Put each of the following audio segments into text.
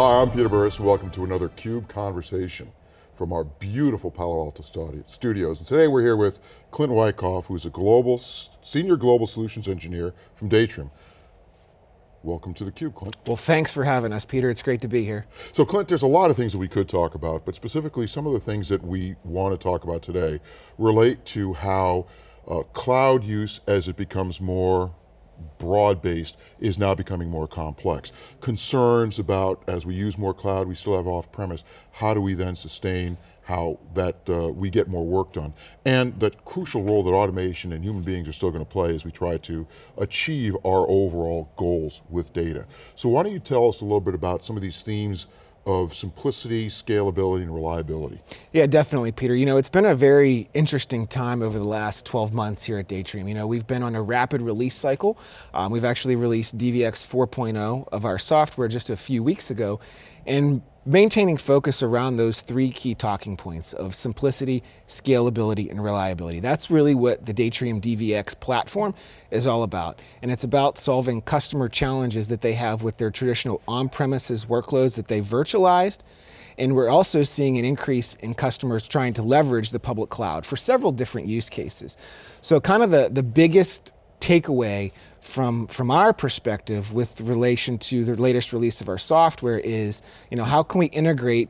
Hi, I'm Peter Burris and welcome to another CUBE Conversation from our beautiful Palo Alto studios. And today we're here with Clint Wyckoff, who's a global, senior global solutions engineer from Datrium. Welcome to theCUBE, Clint. Well, thanks for having us, Peter. It's great to be here. So Clint, there's a lot of things that we could talk about, but specifically some of the things that we want to talk about today relate to how uh, cloud use as it becomes more broad-based is now becoming more complex. Concerns about, as we use more cloud, we still have off-premise, how do we then sustain how that uh, we get more work done. And the crucial role that automation and human beings are still going to play as we try to achieve our overall goals with data. So why don't you tell us a little bit about some of these themes of simplicity, scalability, and reliability. Yeah, definitely, Peter. You know, it's been a very interesting time over the last 12 months here at Datrium. You know, we've been on a rapid release cycle. Um, we've actually released DVX 4.0 of our software just a few weeks ago, and maintaining focus around those three key talking points of simplicity, scalability, and reliability. That's really what the Datrium DVX platform is all about. And it's about solving customer challenges that they have with their traditional on-premises workloads that they virtualized, and we're also seeing an increase in customers trying to leverage the public cloud for several different use cases. So kind of the, the biggest takeaway from, from our perspective with relation to the latest release of our software is, you know, how can we integrate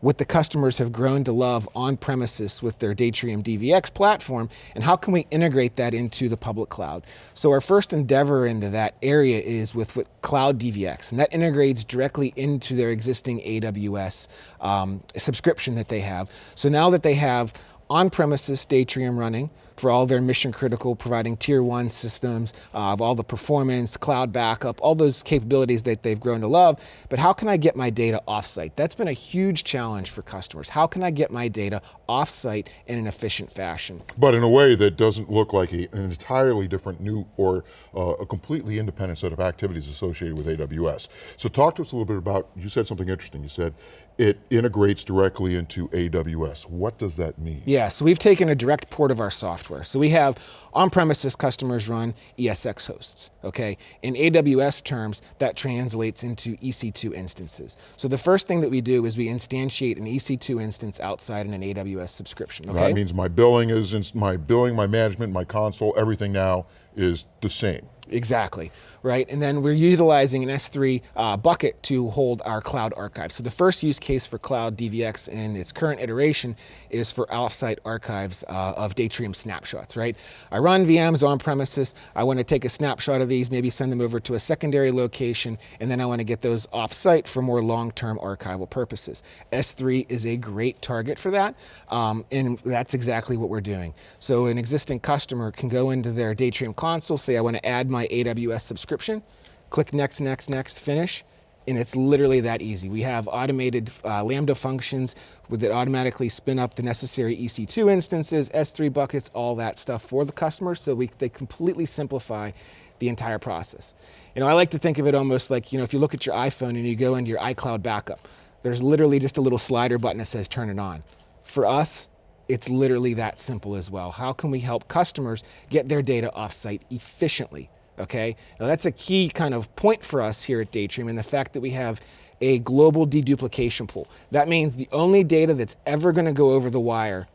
what the customers have grown to love on premises with their Datrium DVX platform, and how can we integrate that into the public cloud? So our first endeavor into that area is with what Cloud DVX, and that integrates directly into their existing AWS um, subscription that they have. So now that they have on-premises Datrium running for all their mission critical, providing tier one systems uh, of all the performance, cloud backup, all those capabilities that they've grown to love. But how can I get my data offsite? That's been a huge challenge for customers. How can I get my data offsite in an efficient fashion? But in a way that doesn't look like a, an entirely different new or uh, a completely independent set of activities associated with AWS. So talk to us a little bit about, you said something interesting. You said it integrates directly into AWS. What does that mean? Yeah, so we've taken a direct port of our software. So we have on-premises customers run ESX hosts, okay? In AWS terms, that translates into EC2 instances. So the first thing that we do is we instantiate an EC2 instance outside in an AWS subscription, okay? That means my billing is, my billing, my management, my console, everything now is the same. Exactly, right? And then we're utilizing an S3 uh, bucket to hold our cloud archive. So the first use case for Cloud DVX in its current iteration is for offsite archives uh, of Datrium snapshots, right? I run VMs on premises, I want to take a snapshot of these, maybe send them over to a secondary location, and then I want to get those offsite for more long-term archival purposes. S3 is a great target for that, um, and that's exactly what we're doing. So an existing customer can go into their Datrium console, say I want to add my AWS subscription, click next, next, next, finish, and it's literally that easy. We have automated uh, Lambda functions that automatically spin up the necessary EC2 instances, S3 buckets, all that stuff for the customer, so we, they completely simplify the entire process. You know, I like to think of it almost like, you know, if you look at your iPhone and you go into your iCloud backup, there's literally just a little slider button that says turn it on. For us, it's literally that simple as well. How can we help customers get their data offsite efficiently? Okay? Now that's a key kind of point for us here at Datrium and the fact that we have a global deduplication pool. That means the only data that's ever gonna go over the wire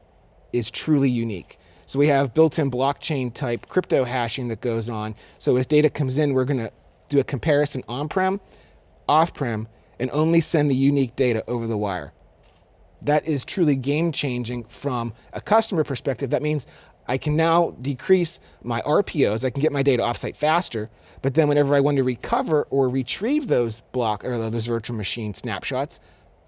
is truly unique. So we have built-in blockchain type crypto hashing that goes on. So as data comes in, we're gonna do a comparison on-prem, off-prem, and only send the unique data over the wire. That is truly game changing from a customer perspective. That means I can now decrease my RPOs, I can get my data offsite faster, but then whenever I want to recover or retrieve those block or those virtual machine snapshots,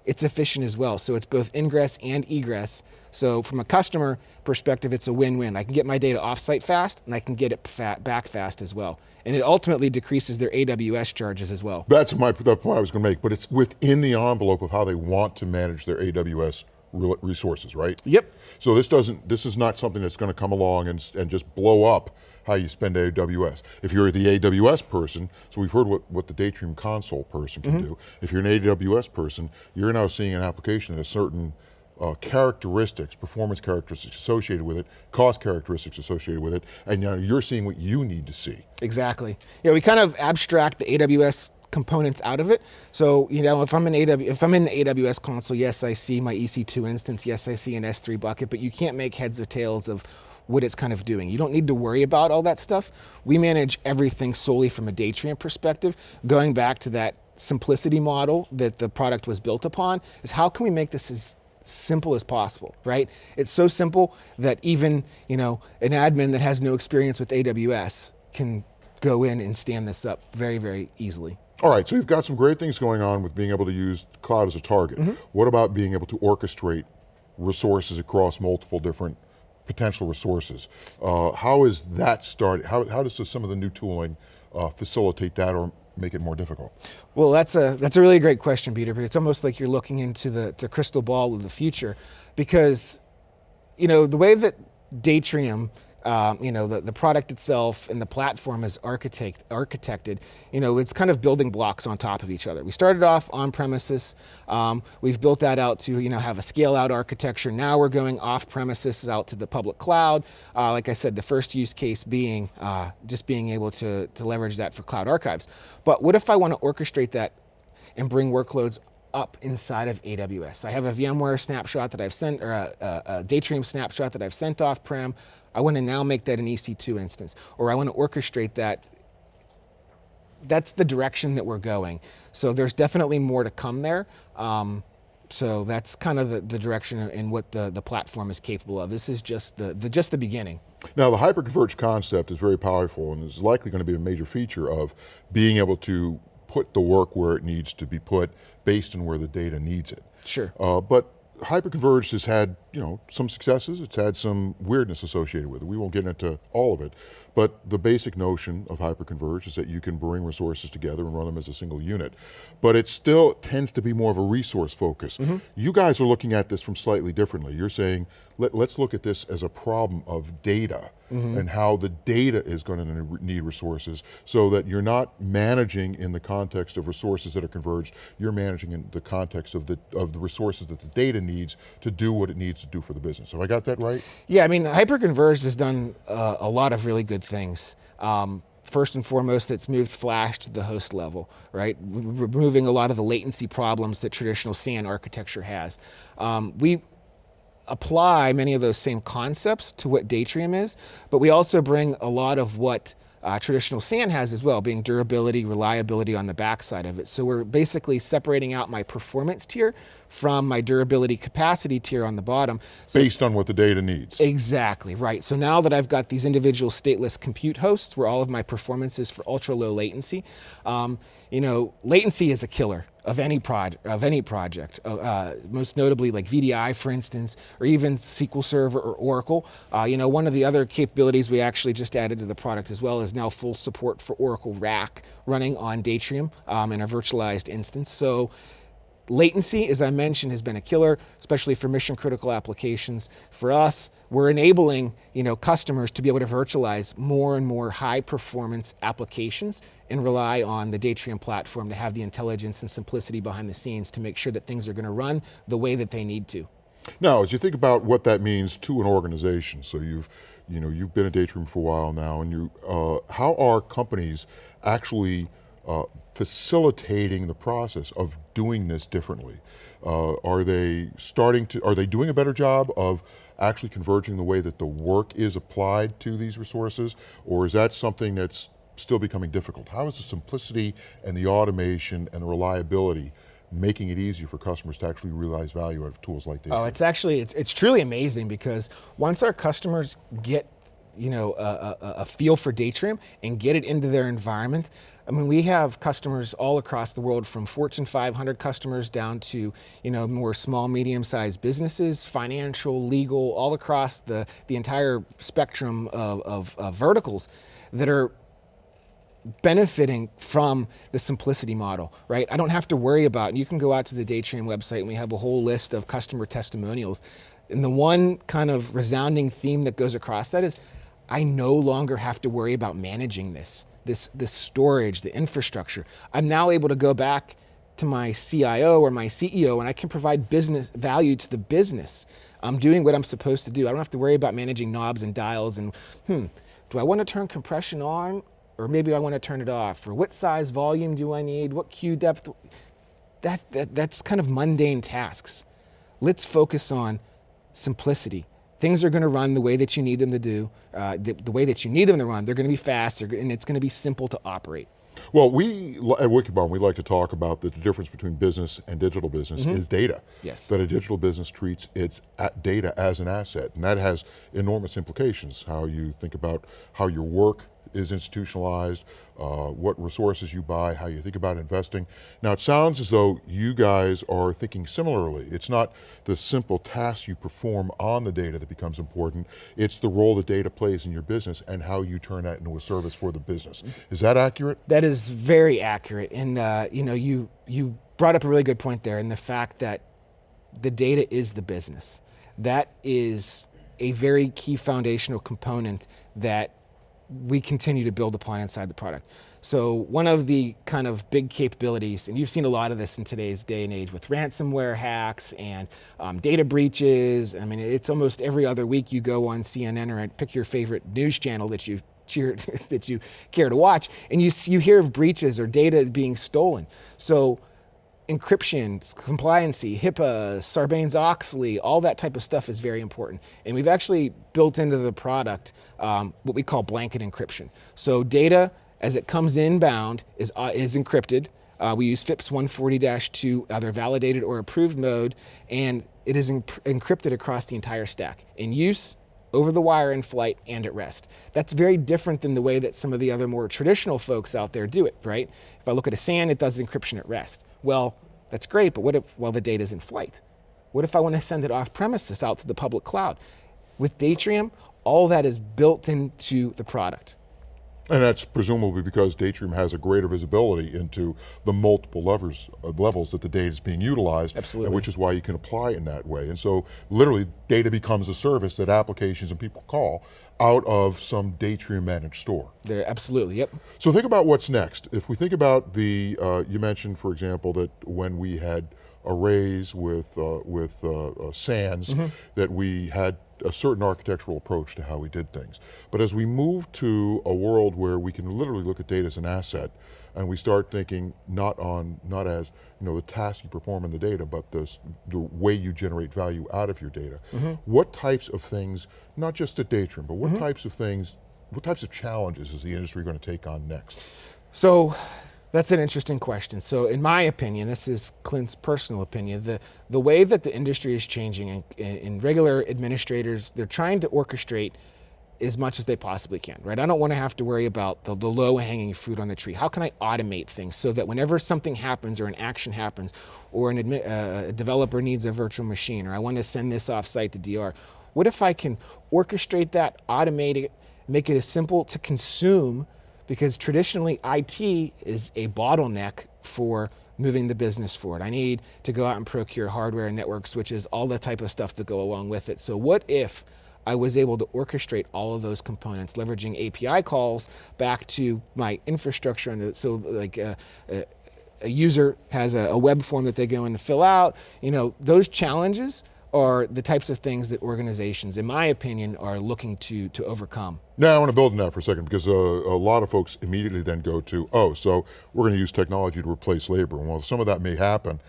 it's efficient as well. So it's both ingress and egress. So from a customer perspective, it's a win-win. I can get my data offsite fast and I can get it back fast as well. And it ultimately decreases their AWS charges as well. That's my, the point I was going to make, but it's within the envelope of how they want to manage their AWS resources, right? Yep. So this doesn't, this is not something that's going to come along and, and just blow up how you spend AWS. If you're the AWS person, so we've heard what, what the Datrium console person can mm -hmm. do. If you're an AWS person, you're now seeing an application that has certain uh, characteristics, performance characteristics associated with it, cost characteristics associated with it, and now you're seeing what you need to see. Exactly. Yeah, we kind of abstract the AWS components out of it. So, you know, if I'm in AW, if I'm in the AWS console, yes, I see my EC2 instance, yes, I see an S3 bucket, but you can't make heads or tails of what it's kind of doing. You don't need to worry about all that stuff. We manage everything solely from a Datrium perspective. Going back to that simplicity model that the product was built upon is how can we make this as simple as possible, right? It's so simple that even, you know, an admin that has no experience with AWS can go in and stand this up very, very easily. All right, so you've got some great things going on with being able to use cloud as a target. Mm -hmm. What about being able to orchestrate resources across multiple different potential resources? Uh, how is that started? How, how does some of the new tooling uh, facilitate that or make it more difficult? Well, that's a, that's a really great question, Peter, but it's almost like you're looking into the, the crystal ball of the future because, you know, the way that Datrium um, you know, the, the product itself and the platform is architect, architected, you know, it's kind of building blocks on top of each other. We started off on premises. Um, we've built that out to, you know, have a scale out architecture. Now we're going off premises out to the public cloud. Uh, like I said, the first use case being uh, just being able to, to leverage that for cloud archives. But what if I want to orchestrate that and bring workloads up inside of AWS. I have a VMware snapshot that I've sent, or a, a, a Datrium snapshot that I've sent off prem. I want to now make that an EC2 instance, or I want to orchestrate that. That's the direction that we're going. So there's definitely more to come there. Um, so that's kind of the, the direction in what the, the platform is capable of. This is just the, the, just the beginning. Now the hyperconverged concept is very powerful and is likely going to be a major feature of being able to put the work where it needs to be put based on where the data needs it. Sure. Uh, but hyperconverged has had you know some successes. It's had some weirdness associated with it. We won't get into all of it, but the basic notion of hyperconverged is that you can bring resources together and run them as a single unit. But it still tends to be more of a resource focus. Mm -hmm. You guys are looking at this from slightly differently. You're saying let, us look at this as a problem of data mm -hmm. and how the data is going to need resources so that you're not managing in the context of resources that are converged. You're managing in the context of the of the resources that the data needs to do what it needs to do for the business. Have I got that right? Yeah, I mean, Hyperconverged has done uh, a lot of really good things. Um, first and foremost, it's moved Flash to the host level, right? Removing a lot of the latency problems that traditional SAN architecture has. Um, we apply many of those same concepts to what Datrium is, but we also bring a lot of what uh, traditional SAN has as well, being durability, reliability on the backside of it. So we're basically separating out my performance tier from my durability capacity tier on the bottom. So Based on what the data needs. Exactly, right. So now that I've got these individual stateless compute hosts where all of my performance is for ultra low latency, um, you know, latency is a killer of any project, of any project, uh, uh most notably like VDI, for instance, or even SQL Server or Oracle. Uh, you know, one of the other capabilities we actually just added to the product as well is now full support for Oracle RAC running on Datrium um, in a virtualized instance. So Latency, as I mentioned, has been a killer, especially for mission critical applications. For us, we're enabling you know, customers to be able to virtualize more and more high performance applications and rely on the Datrium platform to have the intelligence and simplicity behind the scenes to make sure that things are going to run the way that they need to. Now, as you think about what that means to an organization, so you've, you know, you've been at Datrium for a while now, and you, uh, how are companies actually uh, facilitating the process of doing this differently? Uh, are they starting to, are they doing a better job of actually converging the way that the work is applied to these resources? Or is that something that's still becoming difficult? How is the simplicity and the automation and the reliability making it easier for customers to actually realize value out of tools like this? Oh, it's actually, it's, it's truly amazing because once our customers get you know, a, a, a, feel for Datrium and get it into their environment. I mean, we have customers all across the world from Fortune 500 customers down to, you know, more small, medium-sized businesses, financial, legal, all across the, the entire spectrum of, of, of verticals that are benefiting from the simplicity model, right? I don't have to worry about, you can go out to the Datrium website and we have a whole list of customer testimonials. And the one kind of resounding theme that goes across that is, I no longer have to worry about managing this, this, this storage, the infrastructure. I'm now able to go back to my CIO or my CEO and I can provide business value to the business. I'm doing what I'm supposed to do. I don't have to worry about managing knobs and dials and, hmm, do I want to turn compression on or maybe I want to turn it off, or what size volume do I need, what queue depth, that, that, that's kind of mundane tasks. Let's focus on simplicity. Things are going to run the way that you need them to do, uh, the, the, way that you need them to run. They're going to be fast, and it's going to be simple to operate. Well, we at Wikibon, we like to talk about the difference between business and digital business mm -hmm. is data. Yes. That a digital business treats its data as an asset, and that has enormous implications. How you think about how your work is institutionalized, uh, what resources you buy, how you think about investing. Now it sounds as though you guys are thinking similarly. It's not the simple tasks you perform on the data that becomes important, it's the role the data plays in your business and how you turn that into a service for the business. Is that accurate? That is very accurate. And uh, you know, you, you brought up a really good point there in the fact that the data is the business. That is a very key foundational component that we continue to build upon inside the product. So one of the kind of big capabilities, and you've seen a lot of this in today's day and age with ransomware hacks and um, data breaches. I mean, it's almost every other week you go on CNN or pick your favorite news channel that you cheer, that you care to watch, and you, you hear of breaches or data being stolen. So encryption, compliancy, HIPAA, Sarbanes-Oxley, all that type of stuff is very important. And we've actually built into the product um, what we call blanket encryption. So data, as it comes inbound, is, uh, is encrypted. Uh, we use FIPS 140-2, either validated or approved mode, and it is encrypted across the entire stack. In use, over the wire in flight and at rest. That's very different than the way that some of the other more traditional folks out there do it, right? If I look at a SAN, it does encryption at rest. Well, that's great, but what if, well, the data's in flight? What if I want to send it off premises out to the public cloud? With Datrium, all that is built into the product. And that's presumably because Datrium has a greater visibility into the multiple levers, uh, levels that the data is being utilized, Absolutely. which is why you can apply it in that way. And so literally data becomes a service that applications and people call out of some Datrium managed store. There, absolutely, yep. So think about what's next. If we think about the, uh, you mentioned for example that when we had arrays with, uh, with uh, uh SANs, mm -hmm. that we had a certain architectural approach to how we did things. But as we move to a world where we can literally look at data as an asset, and we start thinking not on, not as, you know, the task you perform in the data, but the, the way you generate value out of your data. Mm -hmm. What types of things, not just at Datrium, but what mm -hmm. types of things, what types of challenges is the industry going to take on next? So, that's an interesting question. So in my opinion, this is Clint's personal opinion, the, the way that the industry is changing and, and regular administrators, they're trying to orchestrate as much as they possibly can, right? I don't want to have to worry about the, the low hanging fruit on the tree. How can I automate things so that whenever something happens or an action happens or an uh, a developer needs a virtual machine or I want to send this off site to DR, what if I can orchestrate that, automate it, make it as simple to consume because traditionally IT is a bottleneck for moving the business forward. I need to go out and procure hardware and network switches, all the type of stuff that go along with it. So what if I was able to orchestrate all of those components, leveraging API calls back to my infrastructure. And so like a, uh, a, a user has a, a web form that they go in to fill out, you know, those challenges are the types of things that organizations, in my opinion, are looking to, to overcome. Now I want to build on that for a second because uh, a lot of folks immediately then go to, oh, so we're going to use technology to replace labor. And while some of that may happen,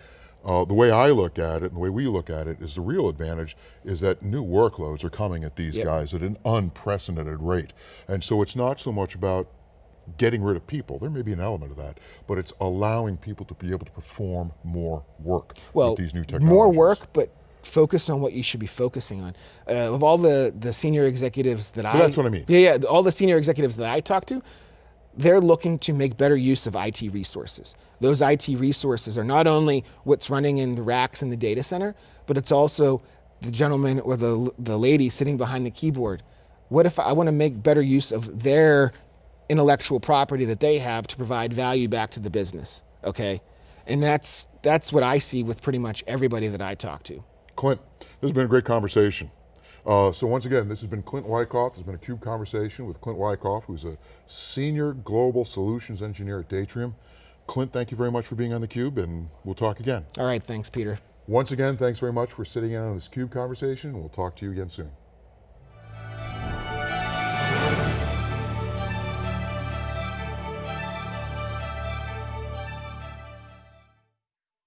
uh, the way I look at it and the way we look at it is the real advantage is that new workloads are coming at these yep. guys at an unprecedented rate. And so it's not so much about getting rid of people. There may be an element of that, but it's allowing people to be able to perform more work well, with these new technologies. More work, but focus on what you should be focusing on. Uh, of all the, the senior executives that I- That's what I mean. Yeah, yeah, all the senior executives that I talk to, they're looking to make better use of IT resources. Those IT resources are not only what's running in the racks in the data center, but it's also the gentleman or the, the lady sitting behind the keyboard. What if I want to make better use of their intellectual property that they have to provide value back to the business, okay? And that's, that's what I see with pretty much everybody that I talk to. Clint, this has been a great conversation. Uh, so once again, this has been Clint Wyckoff. This has been a CUBE conversation with Clint Wyckoff, who's a Senior Global Solutions Engineer at Datrium. Clint, thank you very much for being on theCUBE and we'll talk again. All right, thanks Peter. Once again, thanks very much for sitting in on this CUBE conversation. We'll talk to you again soon.